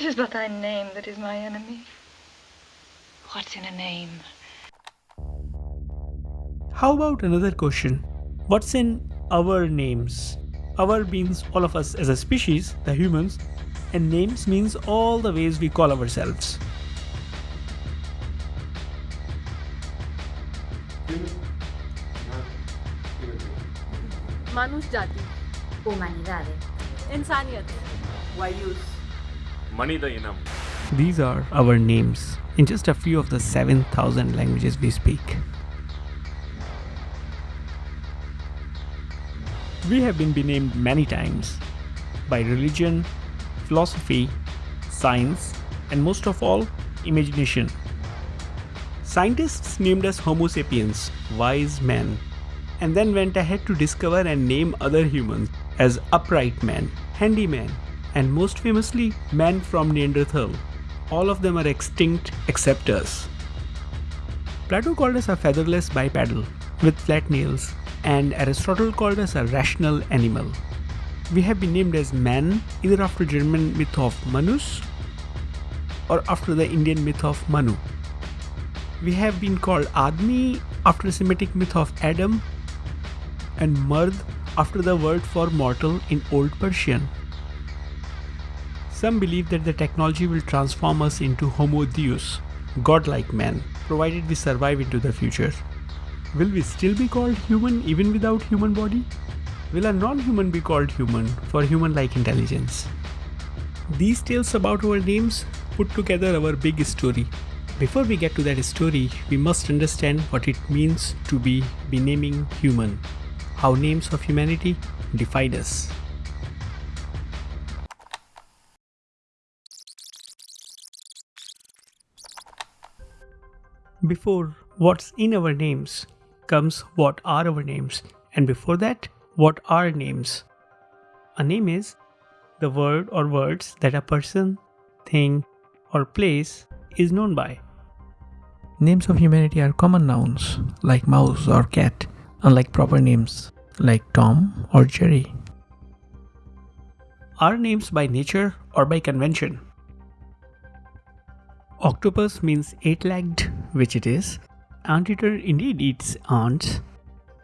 It is but thy name that is my enemy. What's in a name? How about another question? What's in our names? Our means all of us as a species, the humans, and names means all the ways we call ourselves. Manush Jati Humanidad Insaniyat Wayus Manida Inam. These are our names in just a few of the 7000 languages we speak. We have been named many times by religion, philosophy, science, and most of all, imagination. Scientists named us Homo sapiens, wise men, and then went ahead to discover and name other humans as upright men, handyman, and most famously, man from Neanderthal. All of them are extinct except us. Plato called us a featherless bipedal with flat nails, and Aristotle called us a rational animal. We have been named as man either after German myth of Manus or after the Indian myth of Manu. We have been called Admi after the Semitic myth of Adam and Mard after the word for mortal in Old Persian. Some believe that the technology will transform us into Homo Deus, godlike man, provided we survive into the future. Will we still be called human even without human body? Will a non-human be called human for human-like intelligence? These tales about our names put together our big story. Before we get to that story, we must understand what it means to be benaming human, how names of humanity define us. Before what's in our names comes what are our names, and before that, what are names. A name is the word or words that a person, thing, or place is known by. Names of humanity are common nouns like mouse or cat, unlike proper names like Tom or Jerry. Are names by nature or by convention? Octopus means eight-legged, which it is. Anteater indeed eats ants.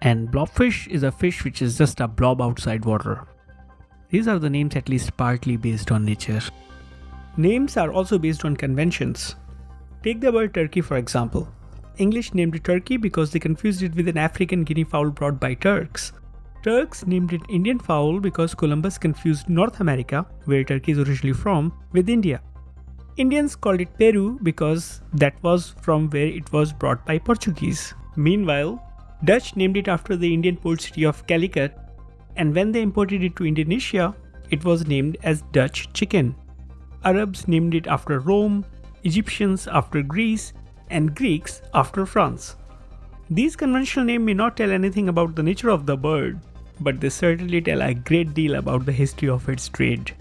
And blobfish is a fish which is just a blob outside water. These are the names at least partly based on nature. Names are also based on conventions. Take the word turkey for example. English named it turkey because they confused it with an African guinea fowl brought by Turks. Turks named it Indian fowl because Columbus confused North America, where turkey is originally from, with India. Indians called it Peru because that was from where it was brought by Portuguese. Meanwhile, Dutch named it after the Indian port city of Calicut, and when they imported it to Indonesia, it was named as Dutch chicken. Arabs named it after Rome, Egyptians after Greece, and Greeks after France. These conventional names may not tell anything about the nature of the bird, but they certainly tell a great deal about the history of its trade.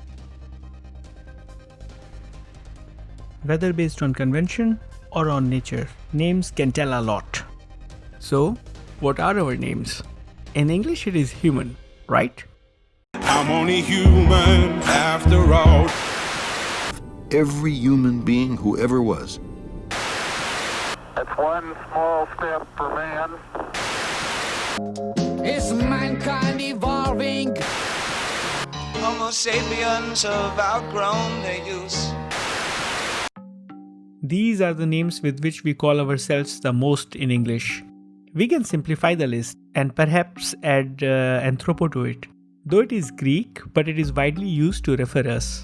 Whether based on convention or on nature, names can tell a lot. So, what are our names? In English, it is human, right? I'm only human after all. Every human being who ever was. It's one small step for man. Is mankind evolving? Homo sapiens have outgrown their use. These are the names with which we call ourselves the most in English. We can simplify the list and perhaps add uh, anthropo to it, though it is Greek, but it is widely used to refer us.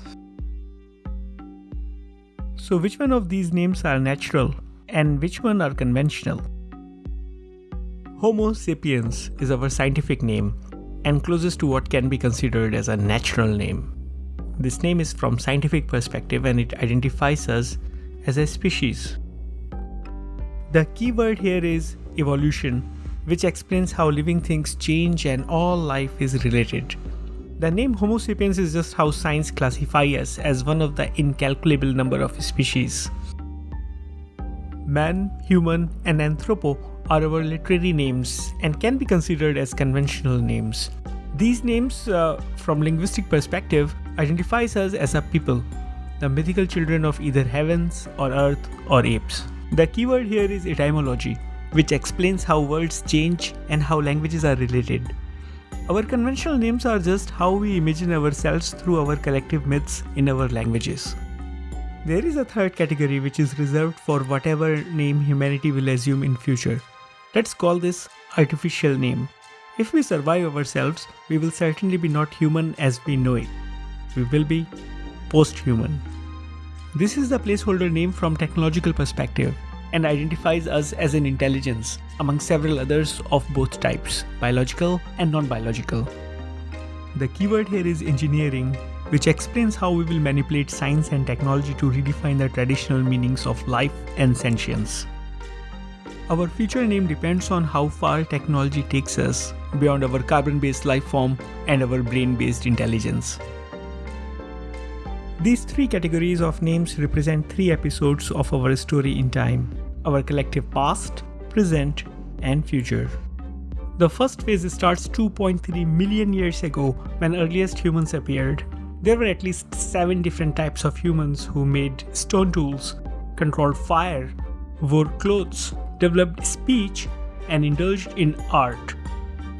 So which one of these names are natural and which one are conventional? Homo sapiens is our scientific name and closest to what can be considered as a natural name. This name is from scientific perspective and it identifies us as a species. The key word here is evolution, which explains how living things change and all life is related. The name Homo sapiens is just how science classifies us as one of the incalculable number of species. Man, human, and anthropo are our literary names and can be considered as conventional names. These names, uh, from linguistic perspective, identifies us as a people the mythical children of either heavens or earth or apes. The keyword here is etymology, which explains how words change and how languages are related. Our conventional names are just how we imagine ourselves through our collective myths in our languages. There is a third category which is reserved for whatever name humanity will assume in future. Let's call this artificial name. If we survive ourselves, we will certainly be not human as we know it. We will be post-human. This is the placeholder name from technological perspective and identifies us as an intelligence among several others of both types, biological and non-biological. The keyword here is engineering, which explains how we will manipulate science and technology to redefine the traditional meanings of life and sentience. Our future name depends on how far technology takes us beyond our carbon-based life form and our brain-based intelligence. These three categories of names represent three episodes of our story in time our collective past, present, and future. The first phase starts 2.3 million years ago when earliest humans appeared. There were at least 7 different types of humans who made stone tools, controlled fire, wore clothes, developed speech, and indulged in art.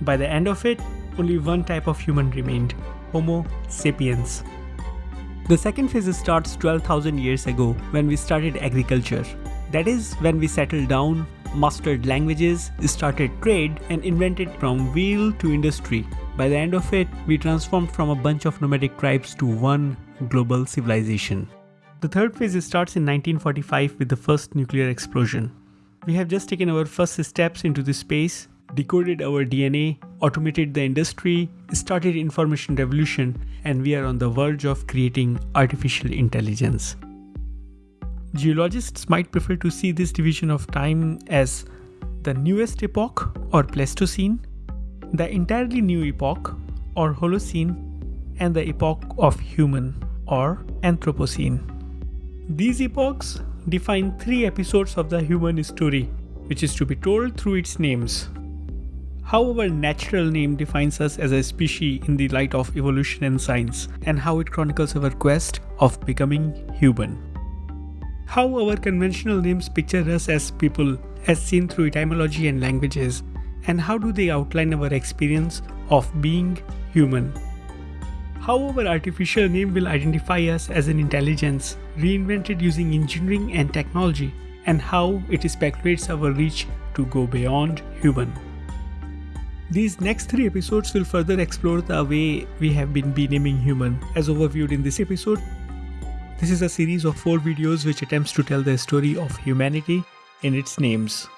By the end of it, only one type of human remained Homo sapiens. The second phase starts 12,000 years ago when we started agriculture. That is when we settled down, mastered languages, started trade and invented from wheel to industry. By the end of it, we transformed from a bunch of nomadic tribes to one global civilization. The third phase starts in 1945 with the first nuclear explosion. We have just taken our first steps into this space decoded our DNA, automated the industry, started information revolution, and we are on the verge of creating artificial intelligence. Geologists might prefer to see this division of time as the newest epoch or Pleistocene, the entirely new epoch or Holocene, and the epoch of human or Anthropocene. These epochs define three episodes of the human story, which is to be told through its names. How our natural name defines us as a species in the light of evolution and science, and how it chronicles our quest of becoming human. How our conventional names picture us as people, as seen through etymology and languages, and how do they outline our experience of being human. How our artificial name will identify us as an intelligence reinvented using engineering and technology, and how it speculates our reach to go beyond human. These next three episodes will further explore the way we have been benaming human as overviewed in this episode. This is a series of four videos which attempts to tell the story of humanity in its names.